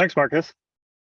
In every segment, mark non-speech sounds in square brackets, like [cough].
Thanks, Marcus.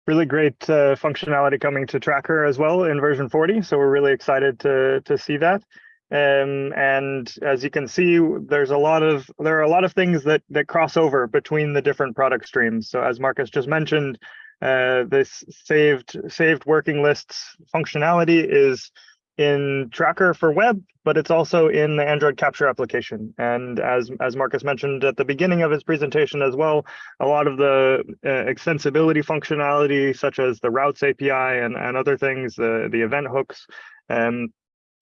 Really great uh, functionality coming to Tracker as well in version 40. So we're really excited to, to see that. Um, and as you can see, there's a lot of there are a lot of things that that cross over between the different product streams. So as Marcus just mentioned, uh, this saved saved working lists functionality is in Tracker for web, but it's also in the Android Capture application. And as, as Marcus mentioned at the beginning of his presentation as well, a lot of the uh, extensibility functionality, such as the routes API and, and other things, the, the event hooks, um,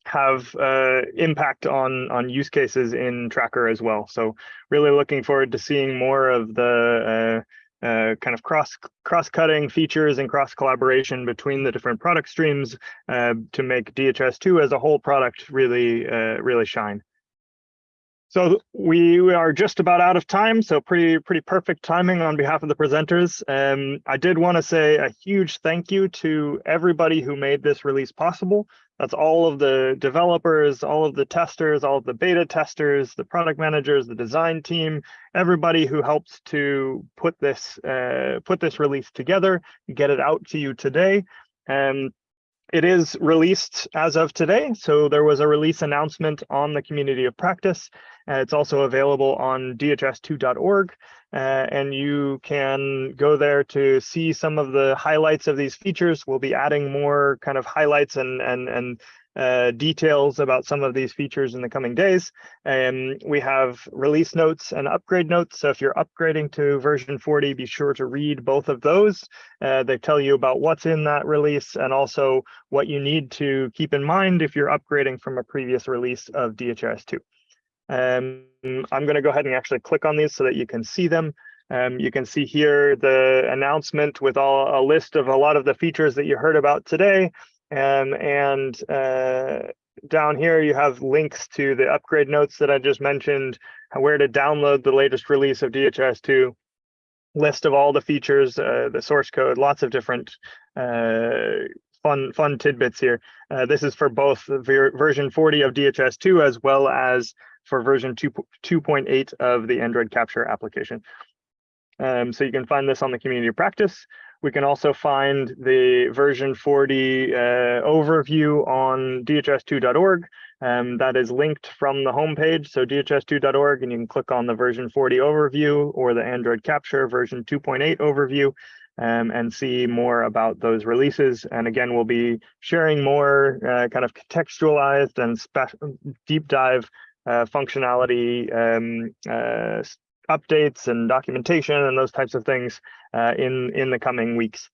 have uh, impact on on use cases in Tracker as well. So really looking forward to seeing more of the uh, uh, kind of cross cross-cutting features and cross collaboration between the different product streams uh, to make DHIS2 as a whole product really uh, really shine. So we are just about out of time, so pretty pretty perfect timing on behalf of the presenters. Um, I did want to say a huge thank you to everybody who made this release possible. That's all of the developers, all of the testers, all of the beta testers, the product managers, the design team, everybody who helps to put this uh, put this release together, get it out to you today. Um, it is released as of today. So there was a release announcement on the community of practice. Uh, it's also available on dhis2.org. Uh, and you can go there to see some of the highlights of these features. We'll be adding more kind of highlights and, and, and uh, details about some of these features in the coming days. And we have release notes and upgrade notes. So if you're upgrading to version 40, be sure to read both of those. Uh, they tell you about what's in that release and also what you need to keep in mind if you're upgrading from a previous release of DHIS2. Um, I'm going to go ahead and actually click on these so that you can see them. Um, you can see here the announcement with all a list of a lot of the features that you heard about today. Um, and uh, down here, you have links to the upgrade notes that I just mentioned, where to download the latest release of DHIS2, list of all the features, uh, the source code, lots of different uh, fun fun tidbits here. Uh, this is for both ver version 40 of DHIS2 as well as for version 2.8 of the Android Capture application. Um, so you can find this on the community practice. We can also find the version 40 uh, overview on dhis2.org. Um, that is linked from the homepage, so dhis2.org, and you can click on the version 40 overview or the Android Capture version 2.8 overview um, and see more about those releases. And again, we'll be sharing more uh, kind of contextualized and deep dive uh, functionality um, uh, updates and documentation and those types of things uh, in in the coming weeks.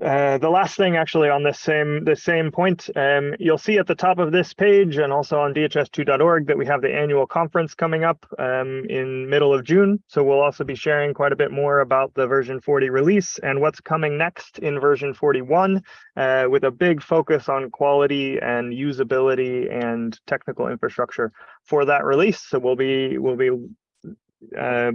Uh, the last thing actually on this same the same point, um, you'll see at the top of this page and also on dhis2.org that we have the annual conference coming up um, in middle of June. So we'll also be sharing quite a bit more about the version 40 release and what's coming next in version 41 uh, with a big focus on quality and usability and technical infrastructure for that release. So we'll be we'll be uh,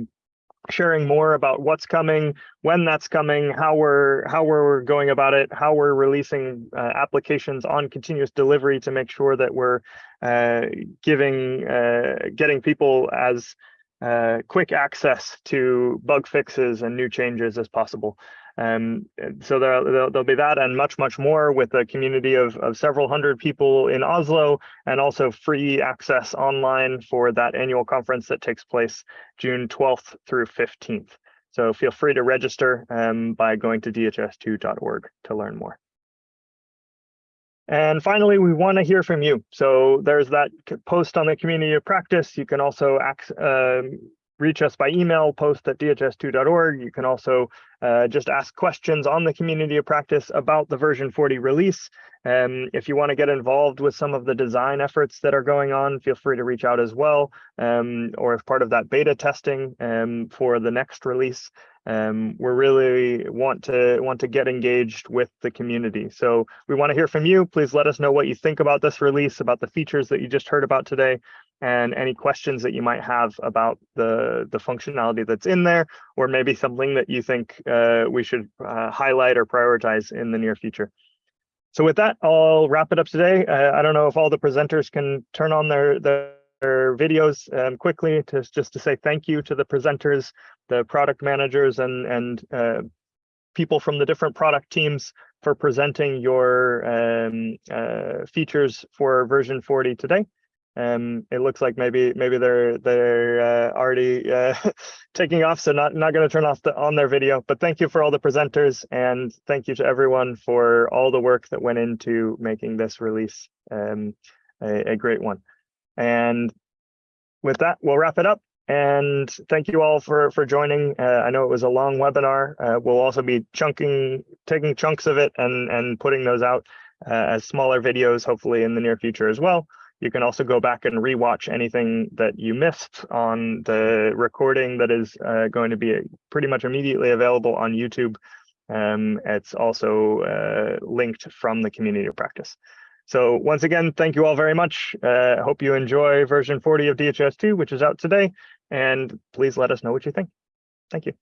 sharing more about what's coming, when that's coming, how we're how we're going about it, how we're releasing uh, applications on continuous delivery to make sure that we're uh, giving uh, getting people as uh, quick access to bug fixes and new changes as possible. Um, so there, there'll, there'll, be that and much, much more with a community of, of several hundred people in Oslo and also free access online for that annual conference that takes place June 12th through 15th. So feel free to register um, by going to dhis2.org to learn more. And finally, we want to hear from you. So there's that post on the community of practice. You can also um, reach us by email, post at dhis2.org. You can also uh, just ask questions on the community of practice about the version 40 release. Um, if you want to get involved with some of the design efforts that are going on, feel free to reach out as well, um, or as part of that beta testing um, for the next release. Um, we really want to want to get engaged with the community. So we want to hear from you. Please let us know what you think about this release, about the features that you just heard about today and any questions that you might have about the, the functionality that's in there, or maybe something that you think uh, we should uh, highlight or prioritize in the near future. So with that, I'll wrap it up today. Uh, I don't know if all the presenters can turn on their, their videos um, quickly to just to say thank you to the presenters, the product managers, and and uh, people from the different product teams for presenting your um, uh, features for version 40 today. Um, it looks like maybe maybe they're they're uh, already uh, [laughs] taking off, so not not going to turn off the, on their video. But thank you for all the presenters, and thank you to everyone for all the work that went into making this release um, a, a great one. And with that, we'll wrap it up. And thank you all for for joining. Uh, I know it was a long webinar. Uh, we'll also be chunking, taking chunks of it and and putting those out uh, as smaller videos, hopefully in the near future as well. You can also go back and rewatch anything that you missed on the recording that is uh, going to be pretty much immediately available on YouTube. Um, it's also uh, linked from the community of practice. So once again, thank you all very much. Uh, hope you enjoy version 40 of DHIS2, which is out today. And please let us know what you think. Thank you.